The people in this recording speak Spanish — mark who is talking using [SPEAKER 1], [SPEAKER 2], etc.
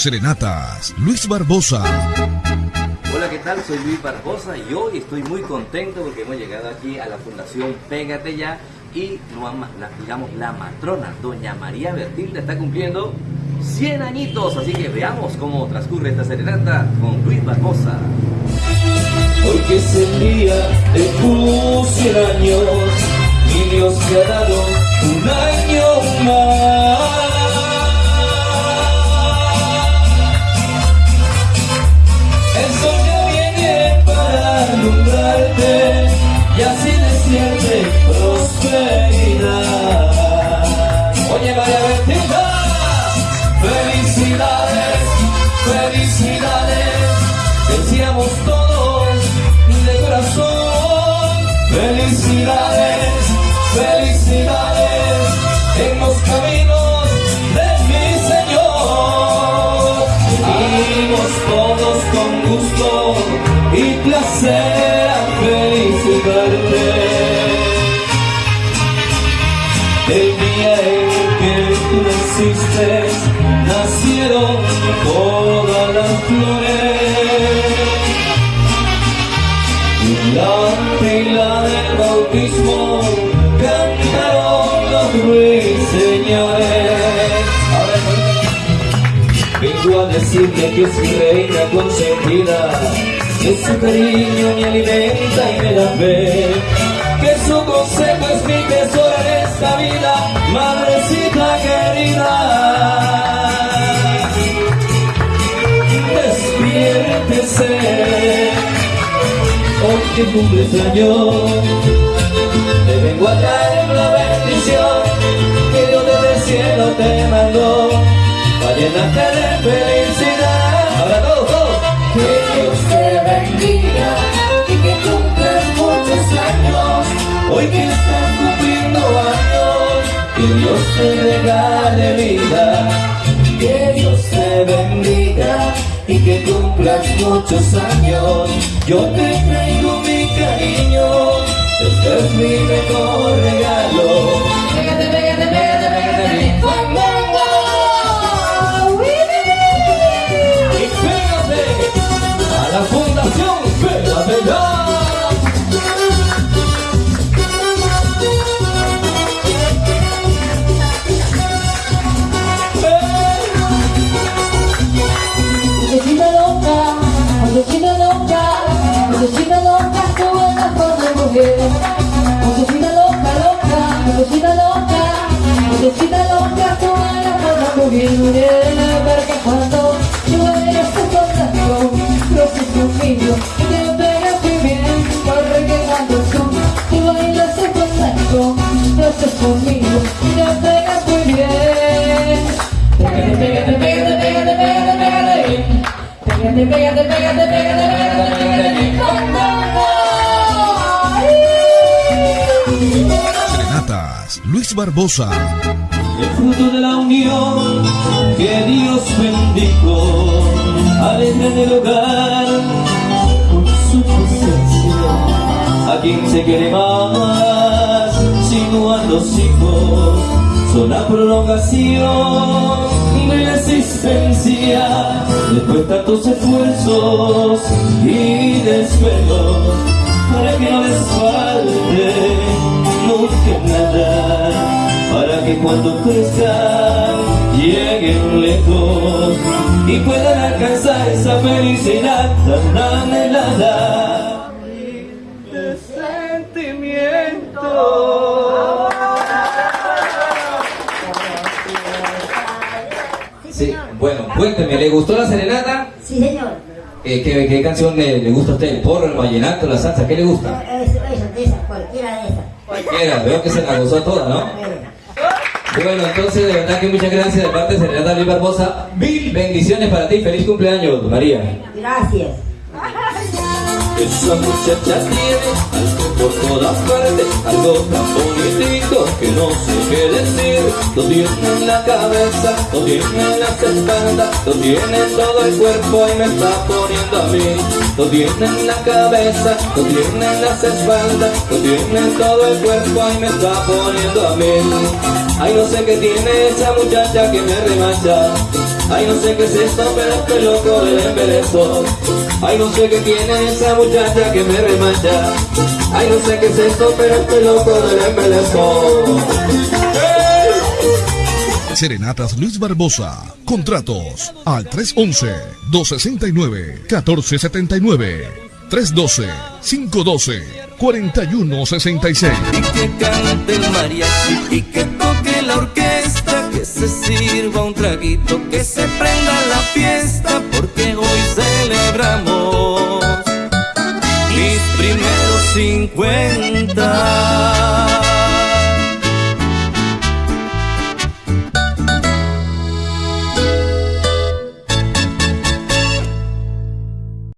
[SPEAKER 1] Serenatas, Luis Barbosa.
[SPEAKER 2] Hola, ¿qué tal? Soy Luis Barbosa y hoy estoy muy contento porque hemos llegado aquí a la Fundación Pégate Ya y la, digamos, la matrona, doña María Bertilde, está cumpliendo 100 añitos, así que veamos cómo transcurre esta serenata con Luis Barbosa.
[SPEAKER 3] Hoy que es el día de tus 100 años, y Dios te ha dado un año y así decirte prosperidad. Oye, María Bertita, felicidades, felicidades, decíamos todos de corazón, felicidades, felicidades en los caminos de mi Señor. Vivimos todos con gusto y placer. Todas las flores. La pila del bautismo cantaron los ruiseñores. Vengo a decirte que es mi reina consentida que su cariño me alimenta y me da fe, que su consejo es mi tesoro en esta vida, madrecita querida. Que cumples años, te vengo a traer una bendición que Dios desde el cielo te mandó, para llenarte de felicidad. Ahora todos, todos. Que Dios te bendiga y que cumplas muchos años. Hoy que estás cumpliendo años, que Dios te regale vida. Y que cumplas muchos años. Yo te traigo mi cariño, este es mi mejor regalo. Pégate, pégate, pégate, pégate, pégate,
[SPEAKER 4] pégate,
[SPEAKER 1] Serenatas, Luis Barbosa.
[SPEAKER 3] El fruto de la unión que Dios bendijo alegra del hogar con su presencia. A quien se quiere más, sino a los hijos, son la prolongación existencia. Después tantos esfuerzos y desvelos, para que no les falte nunca nada, para que cuando crezcan lleguen lejos y puedan alcanzar esa felicidad tan anhelada de sentimiento.
[SPEAKER 2] Sí, bueno, cuénteme, ¿le gustó la serenata?
[SPEAKER 5] Sí, señor.
[SPEAKER 2] Eh, ¿qué, ¿qué, canción le, le, gusta a usted? ¿El porro, el vallenato, la salsa? ¿Qué le gusta?
[SPEAKER 5] Eso, eso, de esa, cualquiera de esas.
[SPEAKER 2] Cualquiera, veo que se la gozó toda, ¿no? Bueno, entonces de verdad que muchas gracias de parte de Serenata Luis Barbosa. Mil bendiciones para ti. Feliz cumpleaños, María.
[SPEAKER 5] Gracias.
[SPEAKER 3] Esa muchacha tiene algo por todas partes, algo tan bonito que no sé qué decir. Lo tiene en la cabeza, lo tiene en las espaldas, lo tiene en todo el cuerpo y me está poniendo a mí. Lo tiene en la cabeza, lo tiene en las espaldas, lo tiene en todo el cuerpo y me está poniendo a mí. Ay, no sé qué tiene esa muchacha que me remacha. Ay, no sé qué es esto, pero estoy loco del embeleso. Ay, no sé qué tiene esa muchacha que me remancha. Ay, no sé qué es esto, pero estoy loco del embeleso.
[SPEAKER 1] Serenatas Luis Barbosa. Contratos al 311-269-1479. 312-512-4166.
[SPEAKER 3] Y que cante el mariachi y que toque la orquesta, que se sirva un traguito, que se